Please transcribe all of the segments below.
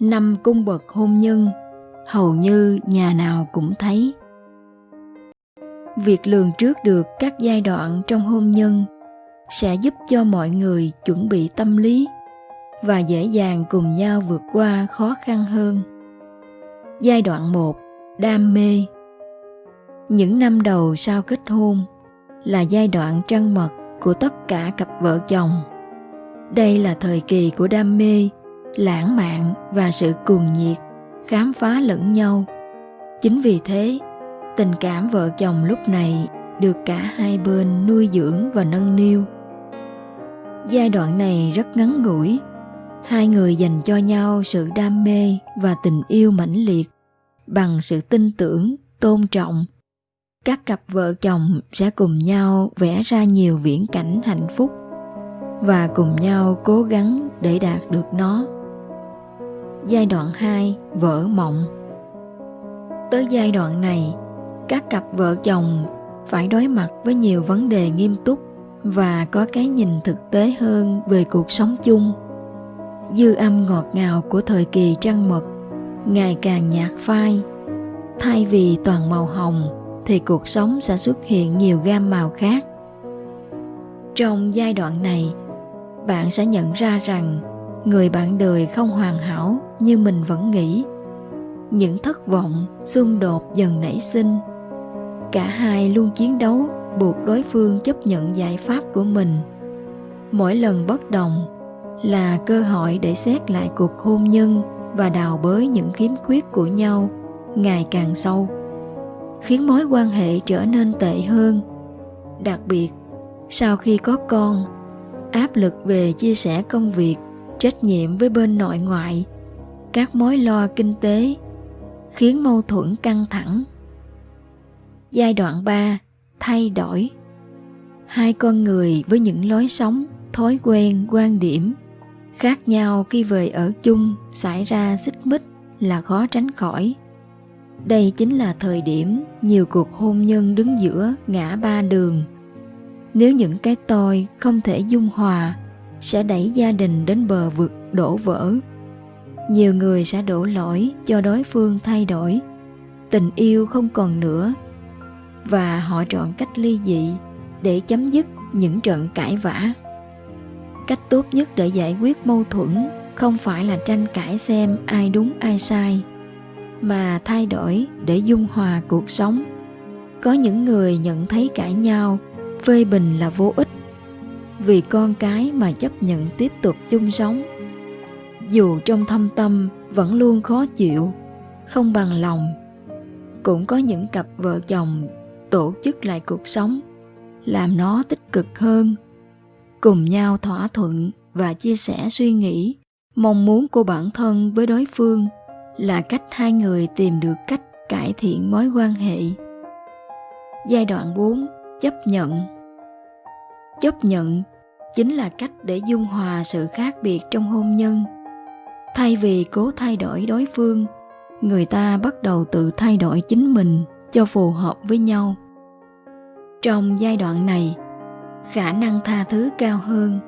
năm cung bậc hôn nhân hầu như nhà nào cũng thấy việc lường trước được các giai đoạn trong hôn nhân sẽ giúp cho mọi người chuẩn bị tâm lý và dễ dàng cùng nhau vượt qua khó khăn hơn. Giai đoạn 1: Đam mê. Những năm đầu sau kết hôn là giai đoạn trăng mật của tất cả cặp vợ chồng. Đây là thời kỳ của đam mê, lãng mạn và sự cuồng nhiệt, khám phá lẫn nhau. Chính vì thế, tình cảm vợ chồng lúc này được cả hai bên nuôi dưỡng và nâng niu. Giai đoạn này rất ngắn ngủi, hai người dành cho nhau sự đam mê và tình yêu mãnh liệt bằng sự tin tưởng, tôn trọng các cặp vợ chồng sẽ cùng nhau vẽ ra nhiều viễn cảnh hạnh phúc và cùng nhau cố gắng để đạt được nó. Giai đoạn 2: Vỡ mộng. Tới giai đoạn này, các cặp vợ chồng phải đối mặt với nhiều vấn đề nghiêm túc và có cái nhìn thực tế hơn về cuộc sống chung. Dư âm ngọt ngào của thời kỳ trăng mật ngày càng nhạt phai, thay vì toàn màu hồng thì cuộc sống sẽ xuất hiện nhiều gam màu khác trong giai đoạn này bạn sẽ nhận ra rằng người bạn đời không hoàn hảo như mình vẫn nghĩ. Những thất vọng, xung đột dần nảy sinh. Cả hai luôn chiến đấu, buộc đối phương chấp nhận giải pháp của mình. Mỗi lần bất đồng là cơ hội để xét lại cuộc hôn nhân và đào bới những khiếm khuyết của nhau ngày càng sâu, khiến mối quan hệ trở nên tệ hơn. Đặc biệt, sau khi có con, áp lực về chia sẻ công việc trách nhiệm với bên nội ngoại. Các mối lo kinh tế khiến mâu thuẫn căng thẳng. Giai đoạn 3 thay đổi. Hai con người với những lối sống thói quen quan điểm khác nhau khi về ở chung xảy ra xích mích là khó tránh khỏi. Đây chính là thời điểm nhiều cuộc hôn nhân đứng giữa ngã ba đường. Nếu những cái tôi không thể dung hòa, sẽ đẩy gia đình đến bờ vực đổ vỡ. Nhiều người sẽ đổ lỗi cho đối phương thay đổi, tình yêu không còn nữa và họ chọn cách ly dị để chấm dứt những trận cãi vã. Cách tốt nhất để giải quyết mâu thuẫn không phải là tranh cãi xem ai đúng ai sai mà thay đổi để dung hòa cuộc sống có những người nhận thấy cãi nhau phê bình là vô ích vì con cái mà chấp nhận tiếp tục chung sống dù trong thâm tâm vẫn luôn khó chịu, không bằng lòng, cũng có những cặp vợ chồng tổ chức lại cuộc sống, làm nó tích cực hơn, cùng nhau thỏa thuận và chia sẻ suy nghĩ, mong muốn của bản thân với đối phương là cách hai người tìm được cách cải thiện mối quan hệ. Giai đoạn 4. Chấp nhận Chấp nhận chính là cách để dung hòa sự khác biệt trong hôn nhân. Thay vì cố thay đổi đối phương, người ta bắt đầu tự thay đổi chính mình cho phù hợp với nhau. Trong giai đoạn này, khả năng tha thứ cao hơn.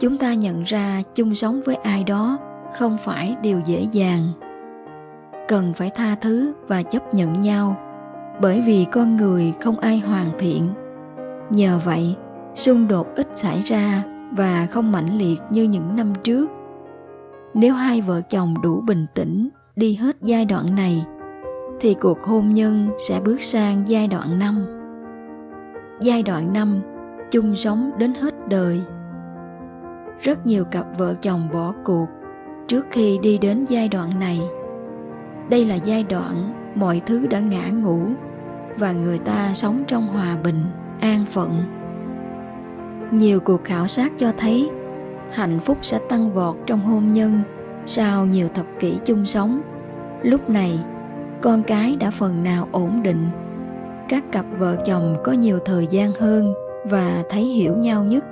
Chúng ta nhận ra chung sống với ai đó không phải điều dễ dàng cần phải tha thứ và chấp nhận nhau bởi vì con người không ai hoàn thiện nhờ vậy xung đột ít xảy ra và không mãnh liệt như những năm trước. Nếu hai vợ chồng đủ bình tĩnh đi hết giai đoạn này, thì cuộc hôn nhân sẽ bước sang giai đoạn năm. Giai đoạn năm, chung sống đến hết đời. Rất nhiều cặp vợ chồng bỏ cuộc trước khi đi đến giai đoạn này. Đây là giai đoạn mọi thứ đã ngã ngủ và người ta sống trong hòa bình, an phận nhiều cuộc khảo sát cho thấy, hạnh phúc sẽ tăng vọt trong hôn nhân sau nhiều thập kỷ chung sống. Lúc này, con cái đã phần nào ổn định. Các cặp vợ chồng có nhiều thời gian hơn và thấy hiểu nhau nhất.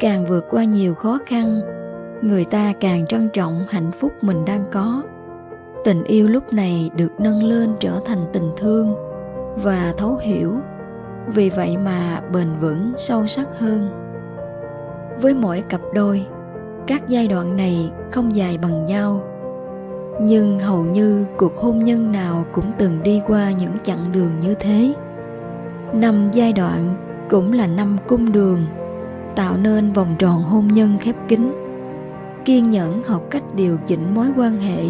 Càng vượt qua nhiều khó khăn, người ta càng trân trọng hạnh phúc mình đang có. Tình yêu lúc này được nâng lên trở thành tình thương và thấu hiểu vì vậy mà bền vững, sâu sắc hơn. Với mỗi cặp đôi, các giai đoạn này không dài bằng nhau. Nhưng hầu như cuộc hôn nhân nào cũng từng đi qua những chặng đường như thế. Năm giai đoạn cũng là năm cung đường, tạo nên vòng tròn hôn nhân khép kín. Kiên nhẫn học cách điều chỉnh mối quan hệ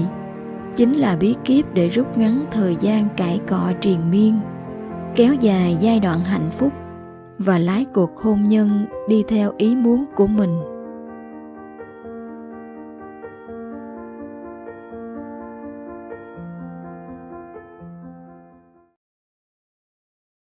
chính là bí kíp để rút ngắn thời gian cãi cọ triền miên kéo dài giai đoạn hạnh phúc và lái cuộc hôn nhân đi theo ý muốn của mình.